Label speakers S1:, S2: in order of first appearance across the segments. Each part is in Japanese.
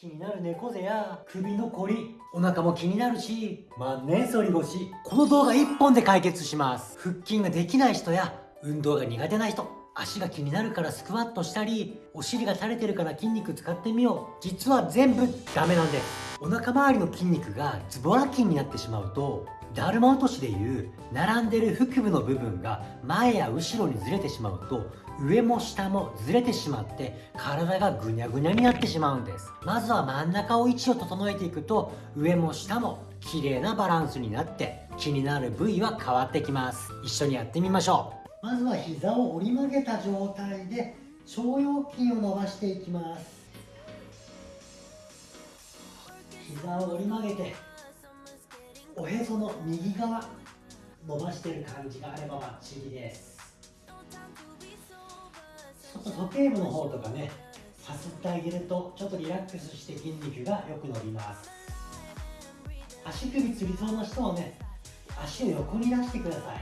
S1: 気になる猫背や首のこりお腹も気になるし万年反り腰この動画1本で解決します。腹筋ができない人や運動が苦手な人足が気になるからスクワットしたりお尻が垂れてるから筋肉使ってみよう。実は全部ダメなんです。お腹周りの筋肉がズボラ筋になってしまうとだるま落としでいう並んでる腹部の部分が前や後ろにずれてしまうと上も下もずれてしまって体がぐにゃぐにゃになってしまうんです。まずは真ん中を位置を整えていくと上も下も綺麗なバランスになって気になる部位は変わってきます。一緒にやってみましょう。まずは膝を折り曲げた状態で腸腰筋を伸ばしていきます。膝を折り曲げておへその右側伸ばしてる感じがあればバッチリです。ちょっと時計部の方とかねさすってあげるとちょっとリラックスして筋肉がよく伸びます。足首つりそうな人はね足を横に出してください。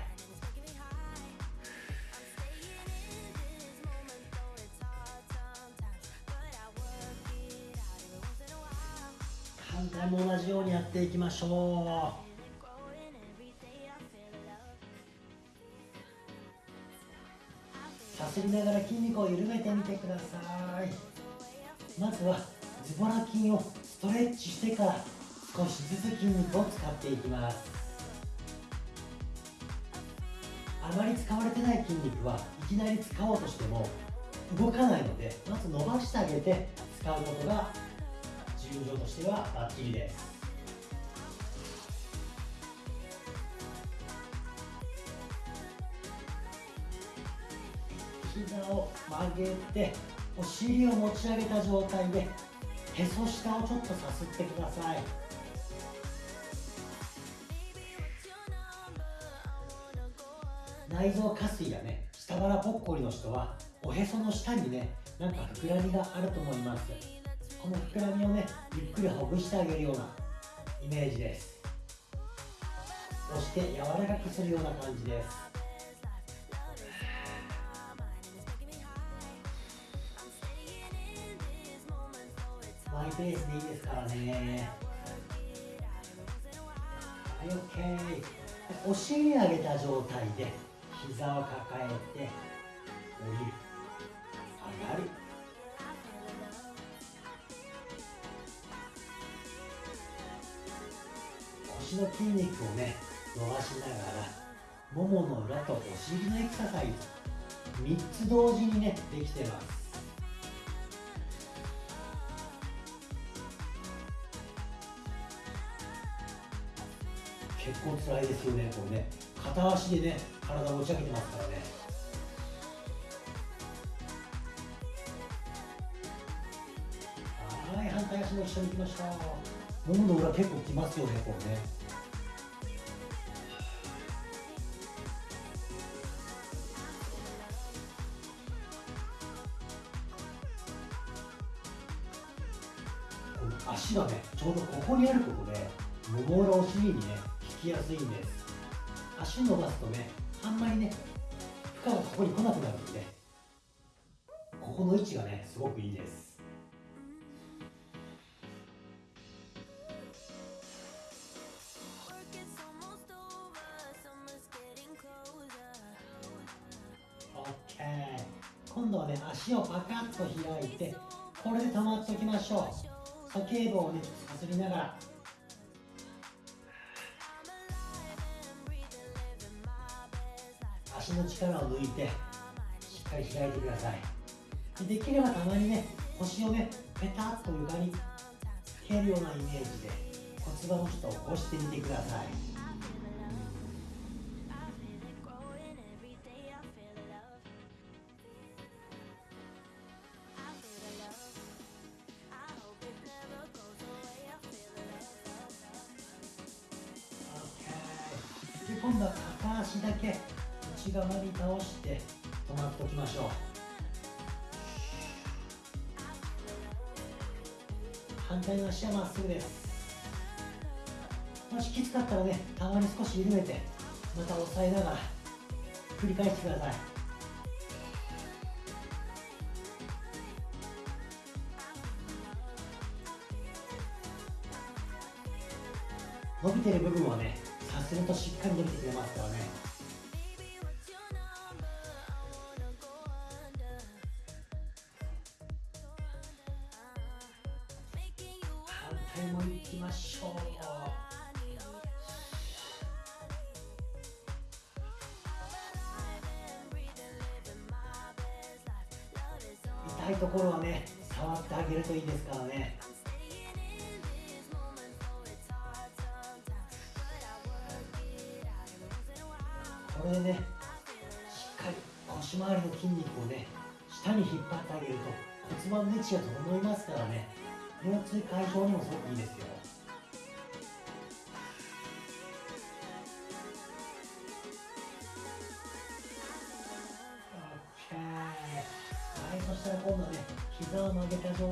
S1: 反対も同じようにやっていきましょう。さすりながら筋肉を緩めてみてください。まずはズボラ筋をストレッチしてから少しずつ筋肉を使っていきます。あまり使われてない筋肉はいきなり使おうとしても動かないのでまず伸ばしてあげて使うことが重要としてはバッチリです。膝を曲げてお尻を持ち上げた状態でへそ下をちょっとさすってください。内臓下垂やね。下腹ぽっこりの人はおへその下にねなんか膨らみがあると思います。この膨らみをねゆっくりほぐしてあげるようなイメージです。押して柔らかくするような感じです。イペースでいいですからね。はい OK お尻上げた状態で膝を抱えて降りる。上がる。腰の筋肉をね伸ばしながらももの裏とお尻のエクササイズ。3つ同時にねできてます。結構辛いですよねこれね。片足でね体を持ち上げてますからね。はい反対足も一緒に行きましたももの裏結構きますよねこれね。足がねちょうどここにあることでもも裏お尻にねきやすいんです。足伸ばすとねあんまりね負荷がここに来なくなるんでここの位置がねすごくいいです。OK 今度はね足をパカッと開いてこれで止まっておきましょう。鼠径部をねさすりながら足の力を抜いてしっかり開いてください。できればたまにね腰をねペタッと床に蹴るようなイメージで骨盤をちょっと起こしてみてください。今度は片足だけ。口側に倒して止まっておきましょう。反対の足はまっすぐです。もしきつかったらねたまに少し緩めてまた押さえながら繰り返してください。伸びてる部分はねさするとしっかり伸びてくれますからね。痛いところはね触ってあげるといいですからね。これでねしっかり腰回りの筋肉をね下に引っ張ってあげると骨盤の位置が整いますからね。腰痛解消にもすごくいいですよ。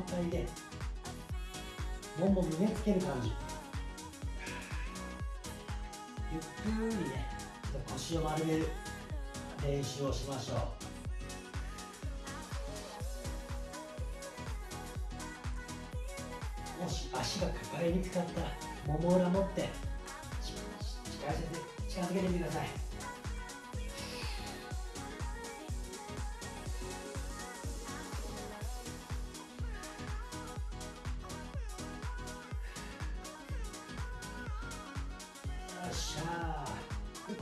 S1: 態でもも胸つける感じ。ゆっくりね腰を丸める練習をしましょう。もし足が抱えにくかったらもも裏持って近づけてみてください。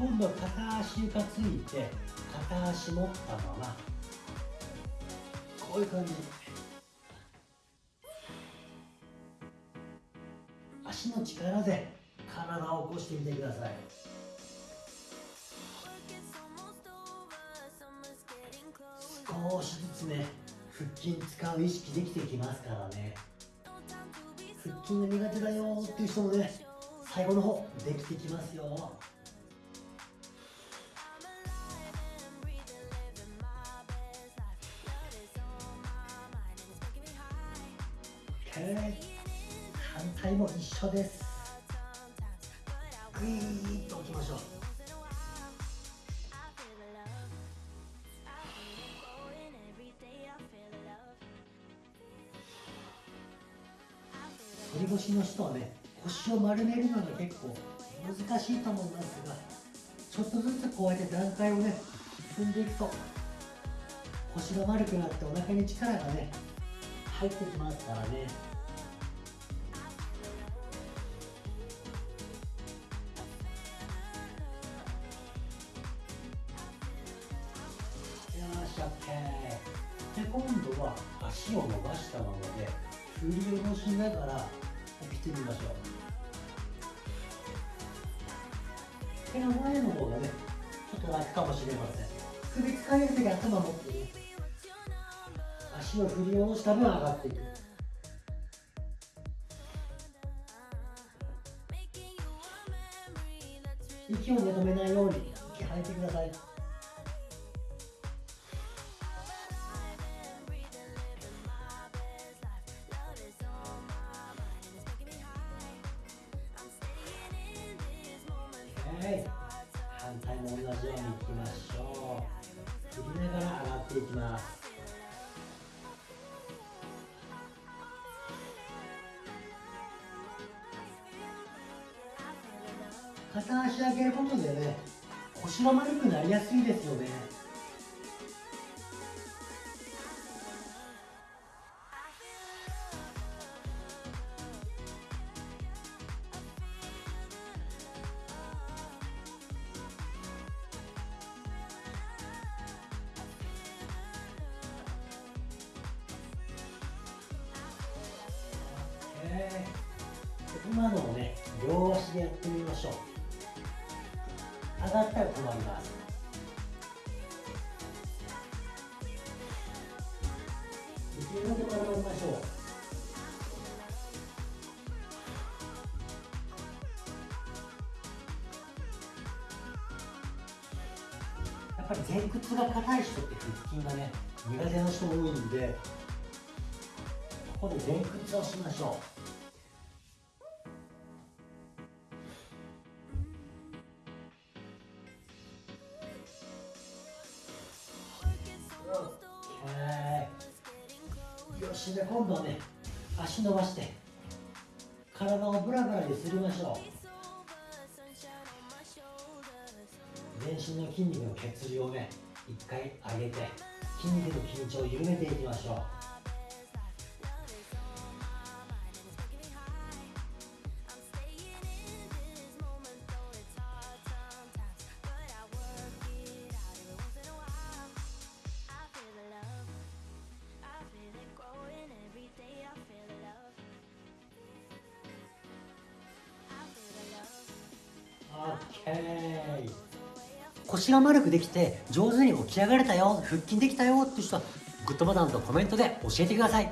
S1: 今度は片足床ついて片足持ったままこういう感じ。足の力で体を起こしてみてください。少しずつね腹筋使う意識できてきますからね。腹筋が苦手だよっていう人もね最後の方できてきますよ。反対も一緒です。グイーッと置きましょう。反り腰の人はね腰を丸めるのが結構難しいと思いますがちょっとずつこうやって段階をね進んでいくと腰が丸くなってお腹に力がね入ってきますからね。よし OK で今度は足を伸ばしたままで振り下ろしながら起きてみましょう。手の前の方がねちょっと楽かもしれません。首疲れる時頭持ってね。足を振り下ろした分上がっていく。息を止めないように息吐いてください。はい。反対も同じようにいきましょう。振りながら上がっていきます。片足上げることでね腰が丸くなりやすいですよねえー今のをね両足でやってみましょう上がったら止まります。できるだけ止まりましょう。やっぱり前屈が硬い人って腹筋がね苦手な人多いんでここで前屈をしましょう。りましょう。全身の筋肉の血流をね一回上げて筋肉の緊張を緩めていきましょう。腰が丸くできて上手に起き上がれたよ腹筋できたよっていう人はグッドボタンとコメントで教えてください。